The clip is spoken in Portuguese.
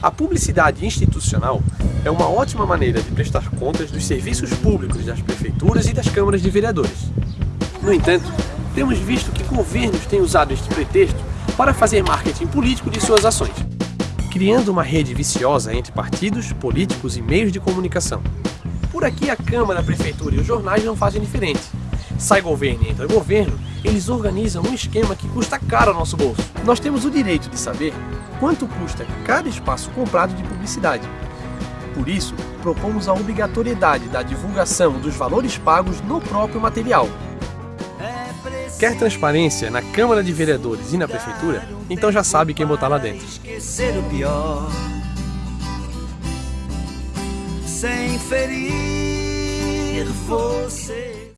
A publicidade institucional é uma ótima maneira de prestar contas dos serviços públicos das prefeituras e das câmaras de vereadores. No entanto, temos visto que governos têm usado este pretexto para fazer marketing político de suas ações, criando uma rede viciosa entre partidos, políticos e meios de comunicação. Por aqui a Câmara, a Prefeitura e os jornais não fazem diferente. Sai governo e entra governo, eles organizam um esquema que custa caro ao nosso bolso. Nós temos o direito de saber quanto custa cada espaço comprado de publicidade. Por isso, propomos a obrigatoriedade da divulgação dos valores pagos no próprio material. Quer transparência na Câmara de Vereadores e na Prefeitura? Então já sabe quem botar lá dentro. Sem ferir você.